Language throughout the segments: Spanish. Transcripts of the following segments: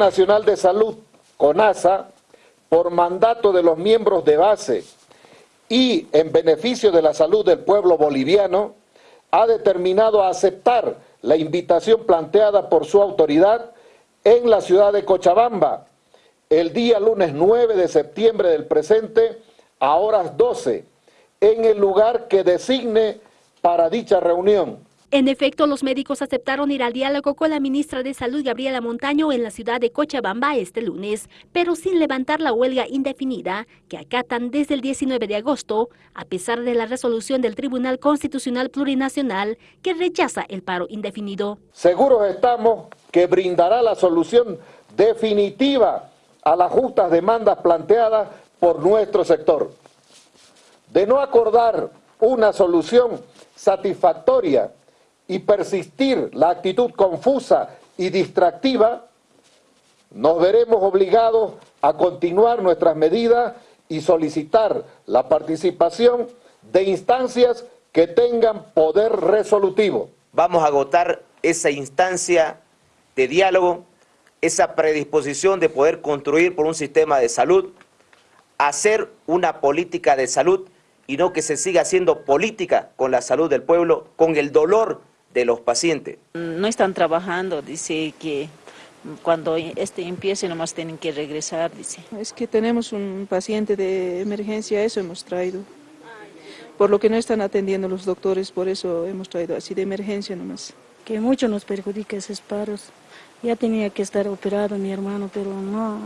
Nacional de Salud, CONASA, por mandato de los miembros de base y en beneficio de la salud del pueblo boliviano, ha determinado aceptar la invitación planteada por su autoridad en la ciudad de Cochabamba el día lunes 9 de septiembre del presente a horas 12 en el lugar que designe para dicha reunión. En efecto, los médicos aceptaron ir al diálogo con la ministra de Salud, Gabriela Montaño, en la ciudad de Cochabamba este lunes, pero sin levantar la huelga indefinida que acatan desde el 19 de agosto, a pesar de la resolución del Tribunal Constitucional Plurinacional que rechaza el paro indefinido. Seguros estamos que brindará la solución definitiva a las justas demandas planteadas por nuestro sector. De no acordar una solución satisfactoria y persistir la actitud confusa y distractiva, nos veremos obligados a continuar nuestras medidas y solicitar la participación de instancias que tengan poder resolutivo. Vamos a agotar esa instancia de diálogo, esa predisposición de poder construir por un sistema de salud, hacer una política de salud y no que se siga haciendo política con la salud del pueblo, con el dolor de los pacientes. No están trabajando, dice que cuando este empiece nomás tienen que regresar, dice. Es que tenemos un paciente de emergencia, eso hemos traído. Por lo que no están atendiendo los doctores, por eso hemos traído así de emergencia nomás. Que mucho nos perjudica esos paros. Ya tenía que estar operado mi hermano, pero no,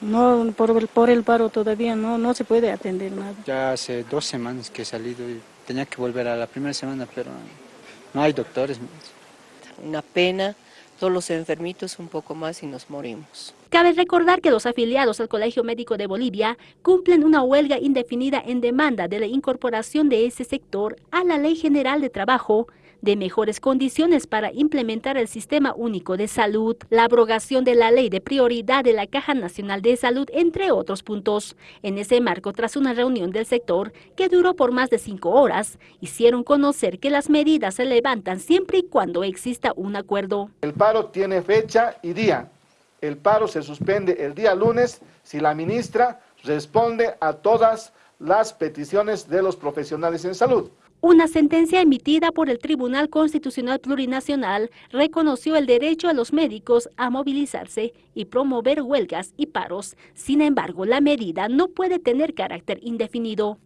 no por, el, por el paro todavía no, no se puede atender nada. Ya hace dos semanas que he salido y tenía que volver a la primera semana, pero no hay doctores. Una pena, todos los enfermitos un poco más y nos morimos. Cabe recordar que los afiliados al Colegio Médico de Bolivia cumplen una huelga indefinida en demanda de la incorporación de ese sector a la Ley General de Trabajo de mejores condiciones para implementar el Sistema Único de Salud, la abrogación de la Ley de Prioridad de la Caja Nacional de Salud, entre otros puntos. En ese marco, tras una reunión del sector que duró por más de cinco horas, hicieron conocer que las medidas se levantan siempre y cuando exista un acuerdo. El paro tiene fecha y día. El paro se suspende el día lunes si la ministra responde a todas las peticiones de los profesionales en salud. Una sentencia emitida por el Tribunal Constitucional Plurinacional reconoció el derecho a los médicos a movilizarse y promover huelgas y paros. Sin embargo, la medida no puede tener carácter indefinido.